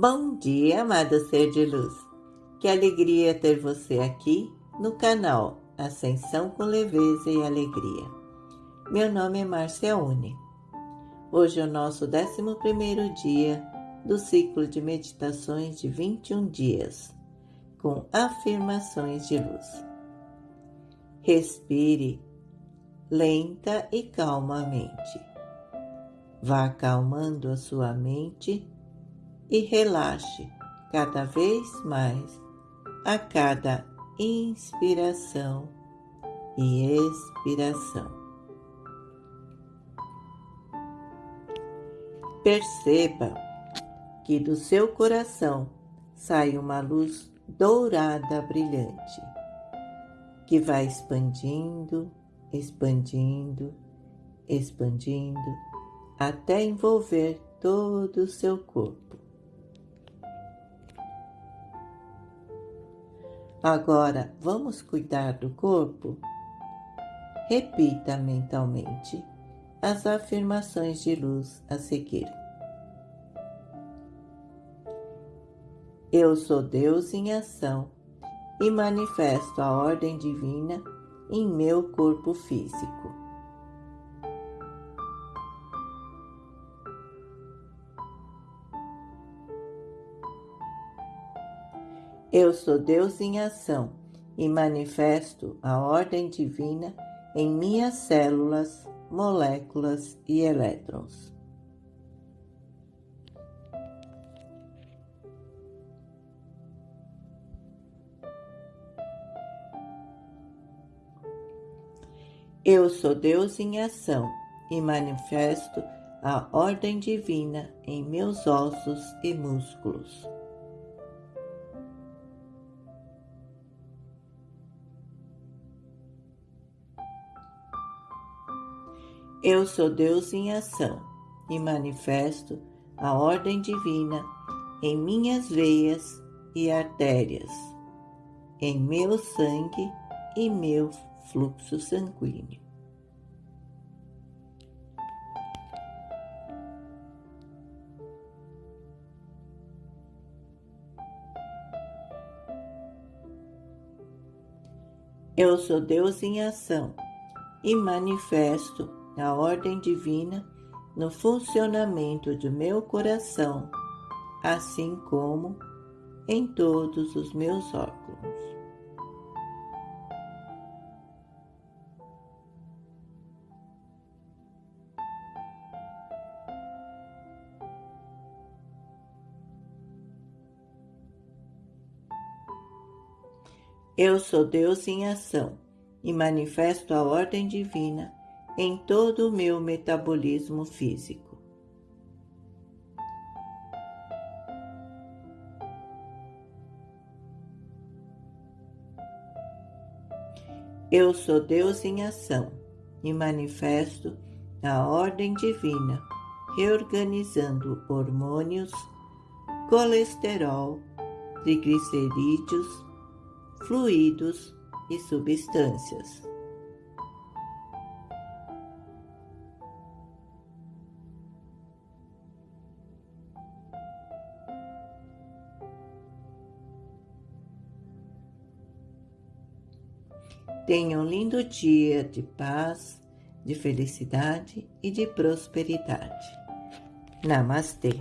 Bom dia, amado ser de luz. Que alegria ter você aqui no canal Ascensão com Leveza e Alegria. Meu nome é Márcia Uni. Hoje é o nosso 11 dia do ciclo de meditações de 21 dias, com afirmações de luz. Respire lenta e calmamente. Vá acalmando a sua mente e relaxe cada vez mais a cada inspiração e expiração. Perceba que do seu coração sai uma luz dourada brilhante, que vai expandindo, expandindo, expandindo, até envolver todo o seu corpo. Agora, vamos cuidar do corpo? Repita mentalmente as afirmações de luz a seguir. Eu sou Deus em ação e manifesto a ordem divina em meu corpo físico. Eu sou Deus em ação e manifesto a ordem divina em minhas células, moléculas e elétrons. Eu sou Deus em ação e manifesto a ordem divina em meus ossos e músculos. Eu sou Deus em ação e manifesto a ordem divina em minhas veias e artérias, em meu sangue e meu fluxo sanguíneo. Eu sou Deus em ação e manifesto a ordem divina no funcionamento do meu coração, assim como em todos os meus órgãos. Eu sou Deus em ação e manifesto a ordem divina em todo o meu metabolismo físico. Eu sou Deus em ação e manifesto a ordem divina, reorganizando hormônios, colesterol, triglicerídeos, fluidos e substâncias. Tenha um lindo dia de paz, de felicidade e de prosperidade. Namastê.